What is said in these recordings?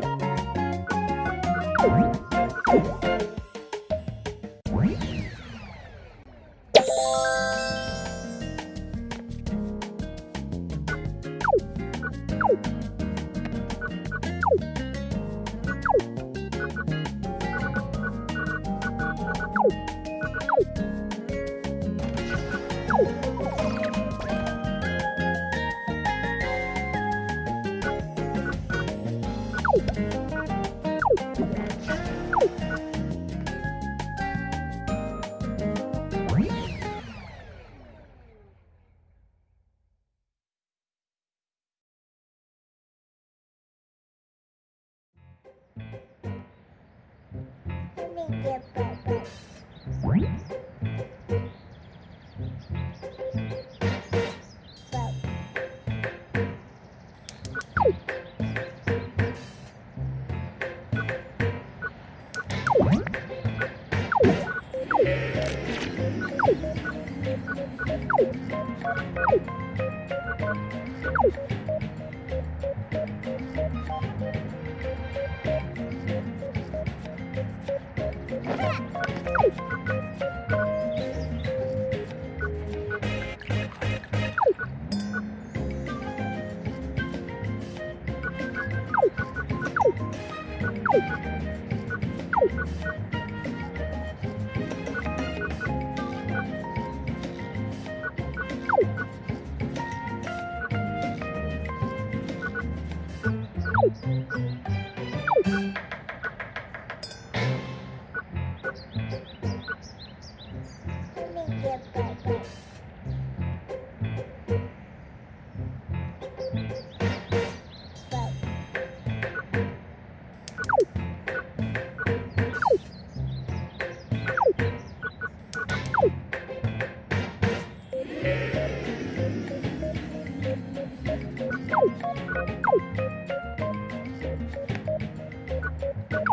mình bởi vậy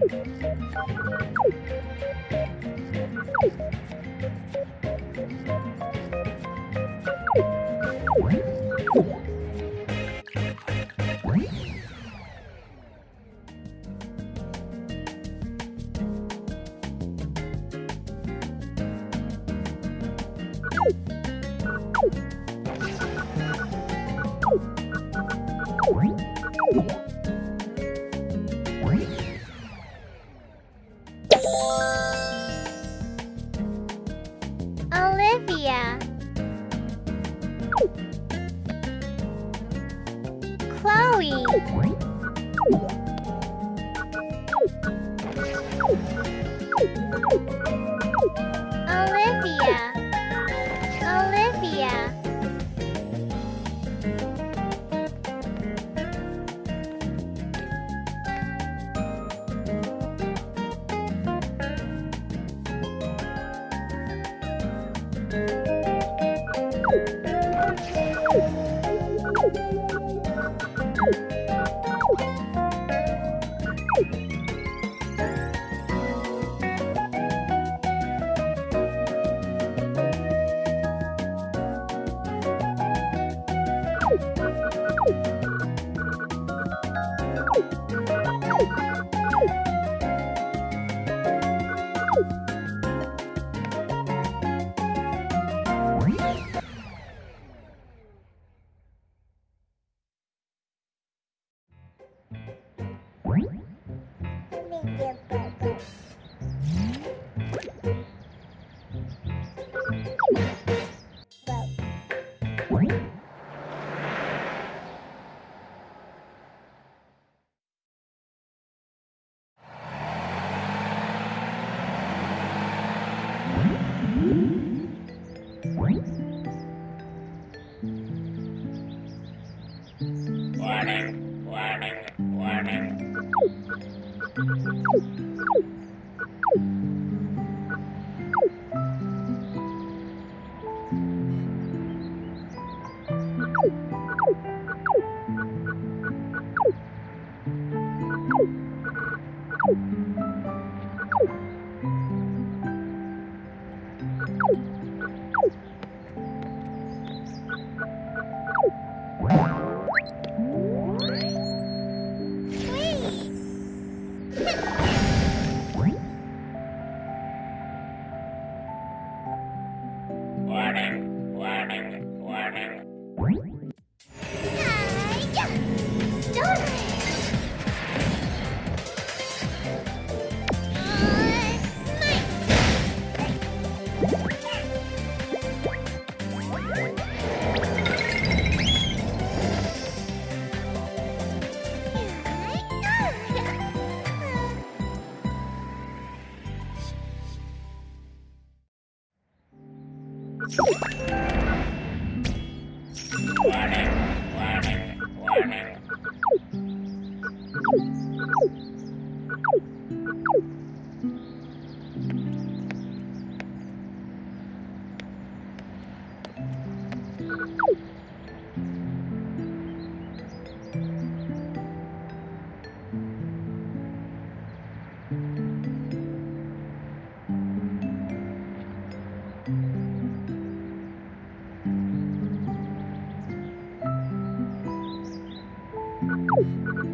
Música Olivia. Chloe. you. Warning, warning, warning. Warning, warning, warning. Wow.